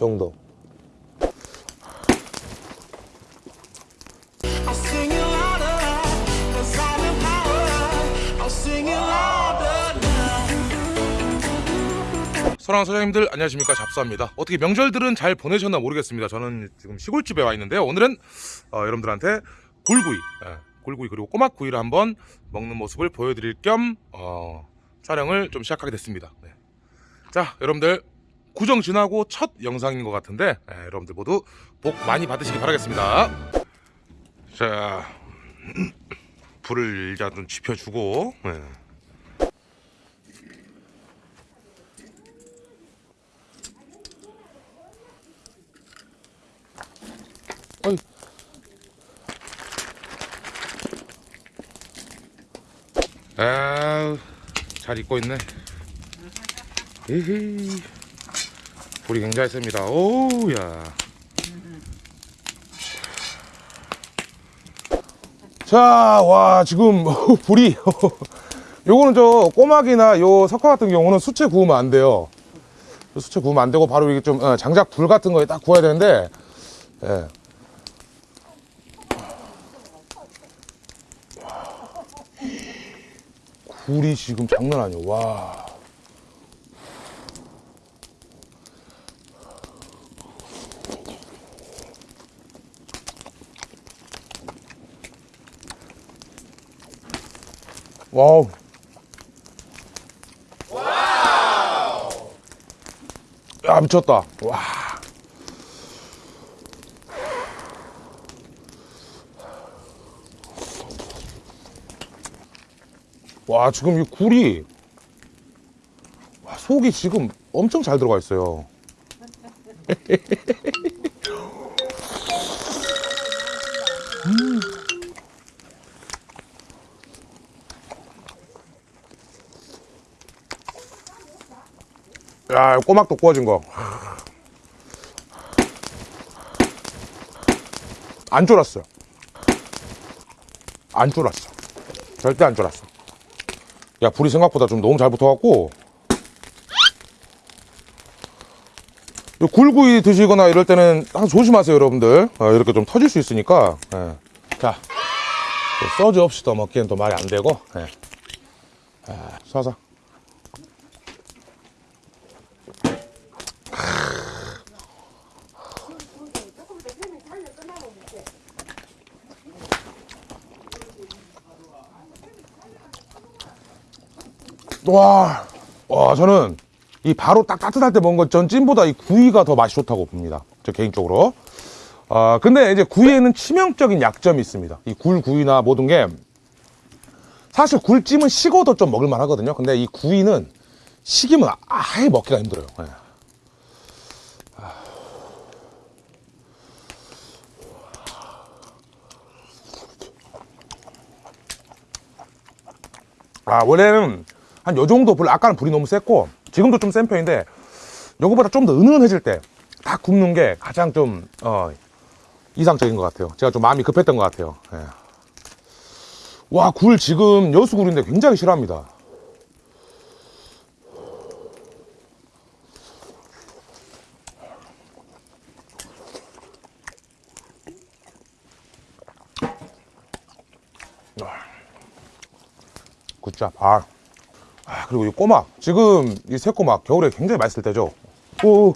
정도. 소랑 소장님들 안녕하십니까. 잡사입니다. 어떻게 명절들은 잘 보내셨나 모르겠습니다. 저는 지금 시골집에 와 있는데요. 오늘은 어, 여러분들한테 굴구이 예, 굴구이 그리고 꼬막구이를 한번 먹는 모습을 보여드릴 겸 어, 촬영을 좀 시작하게 됐습니다. 네. 자 여러분들 구정 지나고 첫 영상인 것 같은데 예, 여러분들 모두 복 많이 받으시기 바라겠습니다 자 불을 일단 좀 지펴주고 예. 어이. 아우 잘 익고 있네 에헤이 불이 굉장히 셉니다 오우야 자, 와, 지금 불이 요거는 저 꼬막이나 요 석화 같은 경우는 수채 구우면 안 돼요. 수채 구우면 안 되고 바로 이게 좀 어, 장작 불 같은 거에 딱 구워야 되는데 예. 굴이 지금 장난 아니에요. 와. 와우. 야, 미쳤다. 와. 와, 지금 이 굴이, 와, 속이 지금 엄청 잘 들어가 있어요. 야, 꼬막도 구워진 거. 안 쫄았어요. 안 쫄았어. 절대 안 쫄았어. 야, 불이 생각보다 좀 너무 잘 붙어갖고. 이 굴구이 드시거나 이럴 때는 항상 조심하세요, 여러분들. 어, 이렇게 좀 터질 수 있으니까. 예. 자, 또 소주 없이 또 먹기엔 또 말이 안 되고. 예. 아. 와, 와, 저는 이 바로 딱 따뜻할 때 먹은 건전 찜보다 이 구이가 더 맛이 좋다고 봅니다. 저 개인적으로. 아, 근데 이제 구이에는 치명적인 약점이 있습니다. 이 굴 구이나 모든 게 사실 굴찜은 식어도 좀 먹을만 하거든요. 근데 이 구이는 식이면 아예 먹기가 힘들어요. 예. 아, 원래는 한 요 정도 불, 아까는 불이 너무 셌고, 지금도 좀 센 편인데, 요거보다 좀 더 은은해질 때, 딱 굽는 게 가장 좀, 어, 이상적인 것 같아요. 제가 좀 마음이 급했던 것 같아요. 예. 와, 굴 지금 여수굴인데 굉장히 싫어합니다. 굿잡. 아. 아, 그리고 이 꼬막. 지금 이 새꼬막 겨울에 굉장히 맛있을 때죠. 오.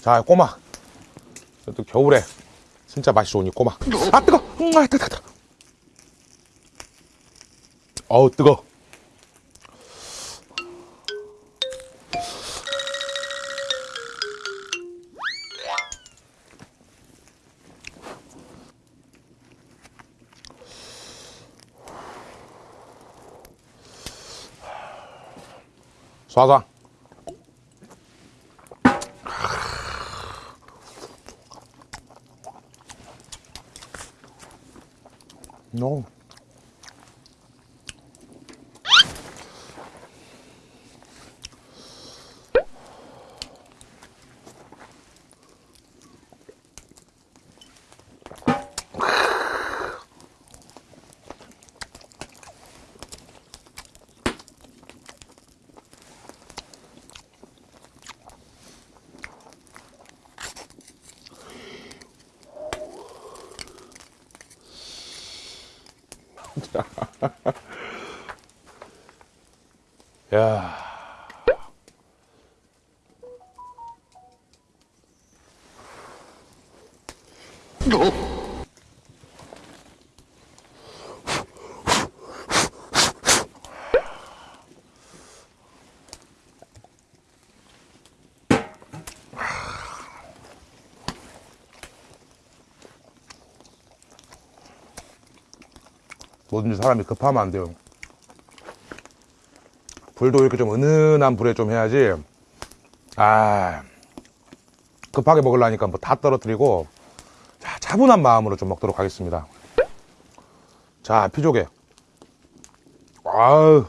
자, 꼬막. 또 겨울에 진짜 맛이 좋은 이 꼬막. 아, 뜨거! 음, 아, 뜨거, 뜨거. 어우, 뜨거. 쏴쏴. No. 야. 뭐든지 사람이 급하면 안 돼요. 불도 이렇게 좀 은은한 불에 좀 해야지. 아, 급하게 먹으려니까 뭐 다 떨어뜨리고, 자, 차분한 마음으로 좀 먹도록 하겠습니다. 자, 피조개. 아우.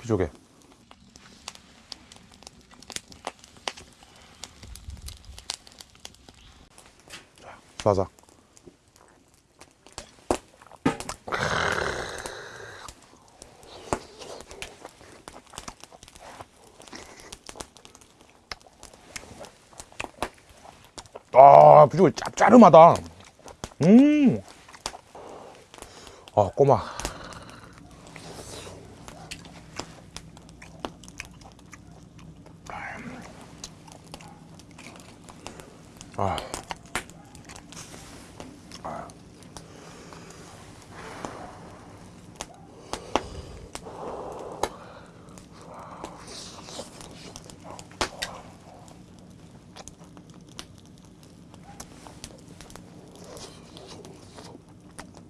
피조개. 자, 쏴자. 아, 비주얼 짭짜름하다. 음. 아, 꼬마.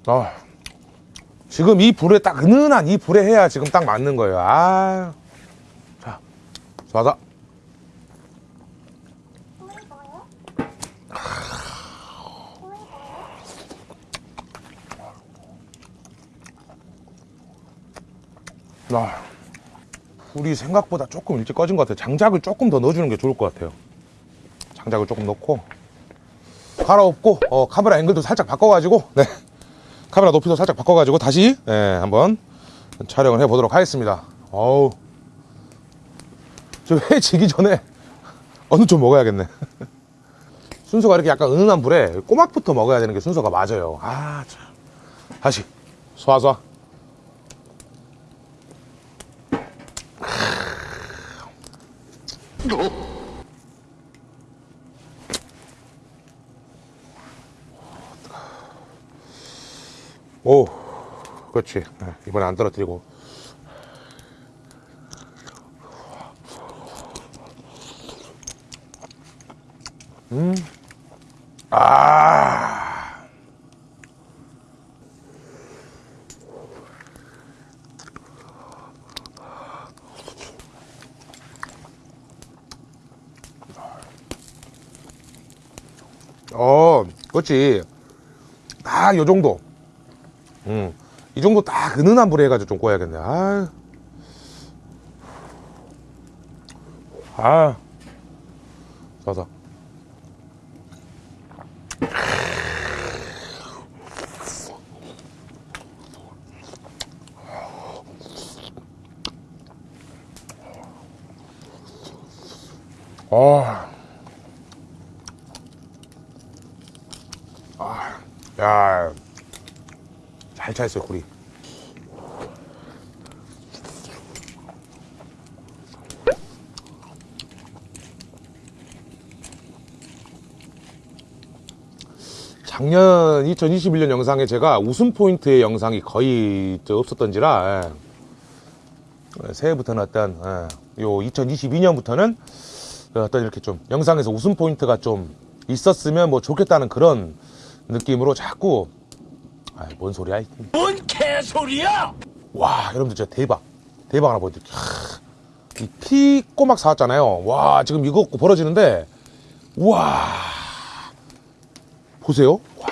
아, 지금 이 불에 딱 은은한 이 불에 해야 지금 딱 맞는 거예요. 아, 자, 쏴자. 아, 불이 생각보다 조금 일찍 꺼진 것 같아요. 장작을 조금 더 넣어주는 게 좋을 것 같아요. 장작을 조금 넣고 갈아엎고 어, 카메라 앵글도 살짝 바꿔가지고 네. 카메라 높이도 살짝 바꿔가지고 다시 예, 한번 촬영을 해보도록 하겠습니다. 어우, 저회 지기 전에 어느 좀 먹어야겠네. 순서가 이렇게 약간 은은한 불에 꼬막부터 먹어야 되는 게 순서가 맞아요. 아, 참. 다시 쏴쏴. 오, 그렇지. 네, 이번에 안 떨어뜨리고. 음, 아, 어, 그렇지. 딱요 정도. 음, 이 정도 딱 은은한 불에 해가지고 좀 구워야겠네. 아, 아. 아, 아, 잘 차있어요 굴이 작년 2021년 영상에 제가 웃음 포인트의 영상이 거의 저 없었던지라 예. 새해부터는 어떤 예, 요 2022년부터는 어떤 이렇게 좀 영상에서 웃음 포인트가 좀 있었으면 뭐 좋겠다는 그런 느낌으로 자꾸 아, 뭔 소리야? 이. 뭔 개소리야! 와, 여러분들 진짜 대박. 대박 하나 보여드릴게요. 이 피 꼬막 사왔잖아요. 와, 지금 이거 갖고 벌어지는데, 와. 보세요. 와.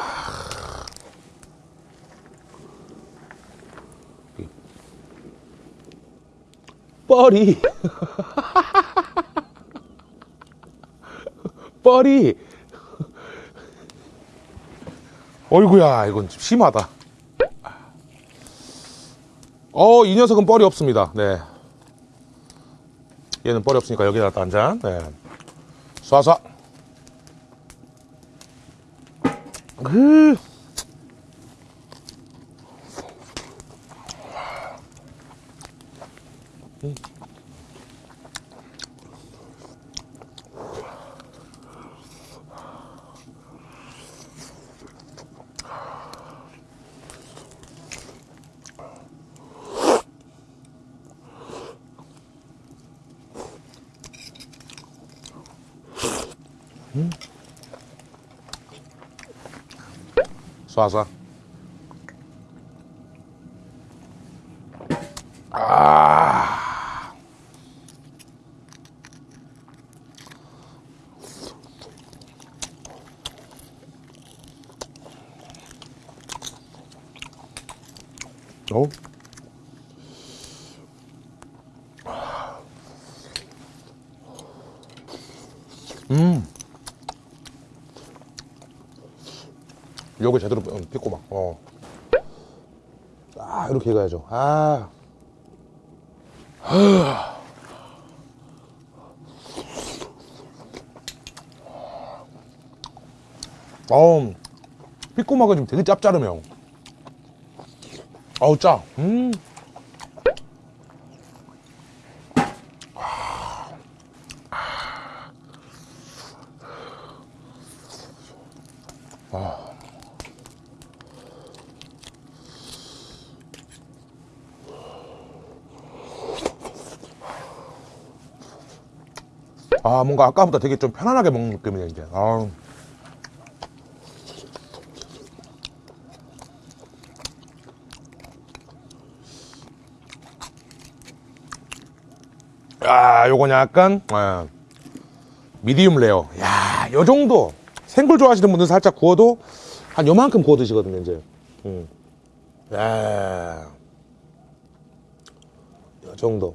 뻘이. 뻘이. 어이구야 이건 좀 심하다. 어 이 녀석은 뻘이 없습니다. 네. 얘는 뻘이 없으니까 여기다 가 한잔. 네. 쏴쏴 으. 음. 쏴. 아. 어? 음. 요거 제대로 어, 빚고 막, 어. 아, 이렇게 해가야죠. 아. 어우, 삐꼬막은 좀 되게 짭짤해요. 어우, 짜. 음. 아, 뭔가 아까보다 되게 좀 편안하게 먹는 느낌이네, 이제. 아. 야, 요건 약간, 예, 미디움 레어. 야, 요 정도. 생굴 좋아하시는 분들 살짝 구워도 한 요만큼 구워 드시거든요, 이제. 음. 야. 요 정도.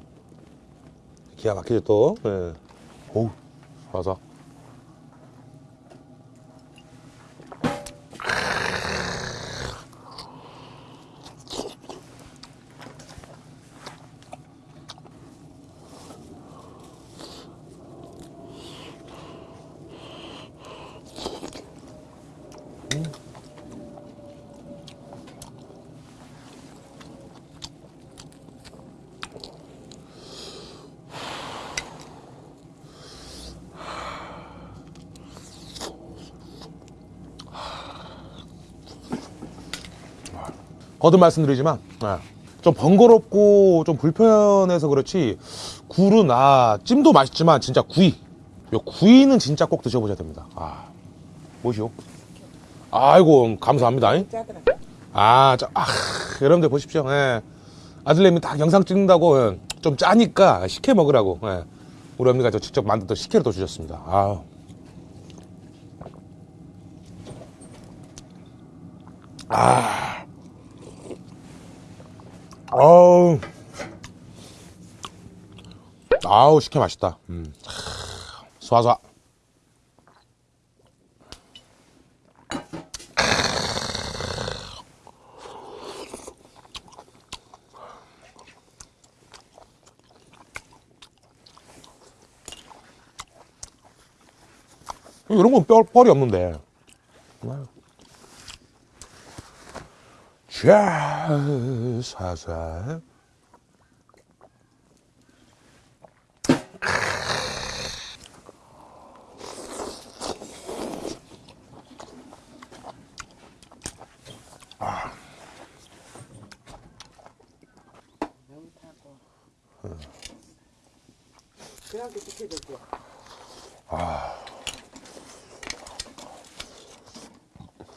기가 막히죠, 또. 예. 어우, 와서. 거듭 말씀드리지만 예, 좀 번거롭고 좀 불편해서 그렇지 굴은 아 찜도 맛있지만 진짜 구이. 요 구이는 진짜 꼭 드셔보셔야 됩니다. 아 뭐시오? 아이고 감사합니다. 아, 저, 아 여러분들 보십시오. 예. 아들내미 딱 영상 찍는다고 예, 좀 짜니까 식혜 먹으라고 예. 우리 어머니가 저 직접 만든 또 식혜를 또 주셨습니다. 아 아 우. 아우, 식혜 맛있다. 음. 쏴쏴. 이런 건 뼈, 뻘이 없는데. 자, 사사.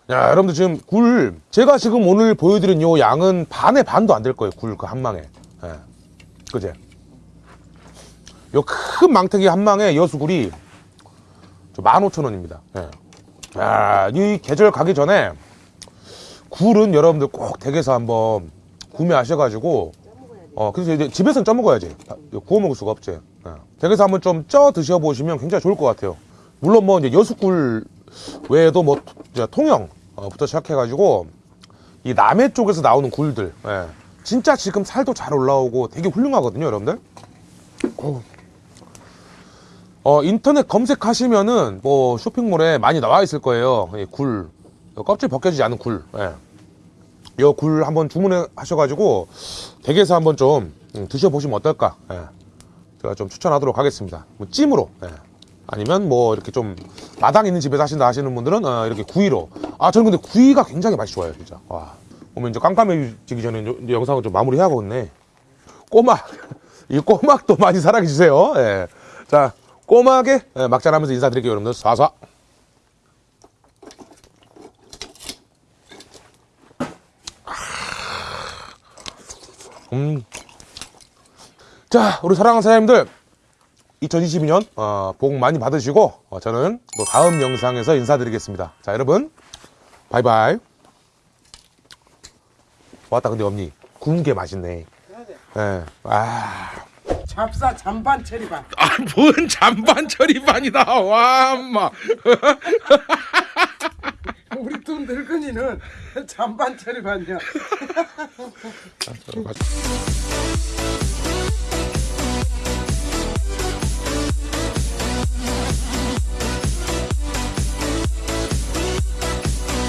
야, 여러분들 지금 굴, 제가 지금 오늘 보여드린 요 양은 반의 반도 안 될 거예요. 굴 그 한 망에. 예. 그제? 요 큰 망태기 한 망에 여수굴이 15,000원입니다. 예. 야, 이 계절 가기 전에 굴은 여러분들 꼭 댁에서 한번 구매하셔가지고 어, 그래서 이제 집에서는 쪄 먹어야지. 구워 먹을 수가 없지. 예. 댁에서 한번 좀 쪄 드셔보시면 굉장히 좋을 것 같아요. 물론 뭐 이제 여수굴 외에도 뭐 통영 부터 시작해가지고 이 남해 쪽에서 나오는 굴들, 예. 진짜 지금 살도 잘 올라오고 되게 훌륭하거든요, 여러분들. 어. 어, 인터넷 검색하시면은 뭐 쇼핑몰에 많이 나와 있을 거예요. 이 굴, 껍질 벗겨지지 않은 굴. 예. 이굴 한번 주문해 하셔가지고 댁에서 한번 좀 음, 드셔보시면 어떨까? 예. 제가 좀 추천하도록 하겠습니다. 뭐 찜으로. 예. 아니면 뭐 이렇게 좀 마당 있는 집에서 하신다 하시는 분들은 어, 이렇게 구이로. 아 저는 근데 구이가 굉장히 맛이 좋아요, 진짜. 와. 오면 이제 깜깜해지기 전에 이제 영상을 좀 마무리해야겠네. 꼬막. 이 꼬막도 많이 사랑해 주세요. 예. 자, 꼬막에 예, 막잔하면서 인사드릴게요, 여러분들. 쏴쏴. 음. 자, 우리 사랑하는 사장님들. 2022년 어, 복 많이 받으시고 어, 저는 또 다음 영상에서 인사드리겠습니다. 자, 여러분. 바이바이. 왔다 근데 언니 구운 게 맛있네. 예. 아. 잡사 잔반 체리반. 아뭔 잔반 처리반이다 와 엄마 우리 또 늙은이는 잔반 체리반이야. 맛있-